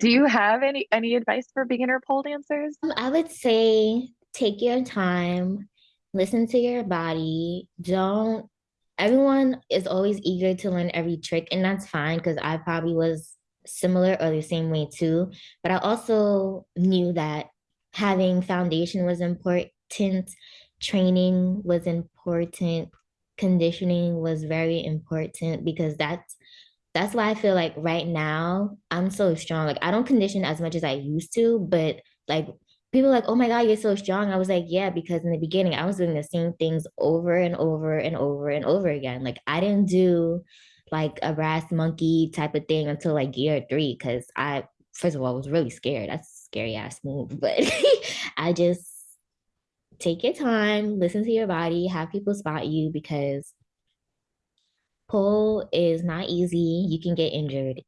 Do you have any any advice for beginner pole dancers? Um, I would say take your time, listen to your body. Don't, everyone is always eager to learn every trick, and that's fine because I probably was similar or the same way too. But I also knew that having foundation was important, training was important, conditioning was very important because that's that's why I feel like right now I'm so strong. Like I don't condition as much as I used to, but like people like, oh my God, you're so strong. I was like, yeah, because in the beginning I was doing the same things over and over and over and over again. Like I didn't do like a brass monkey type of thing until like year three because I first of all was really scared. That's a scary ass move, but I just take your time, listen to your body, have people spot you because pole is not easy. You can get injured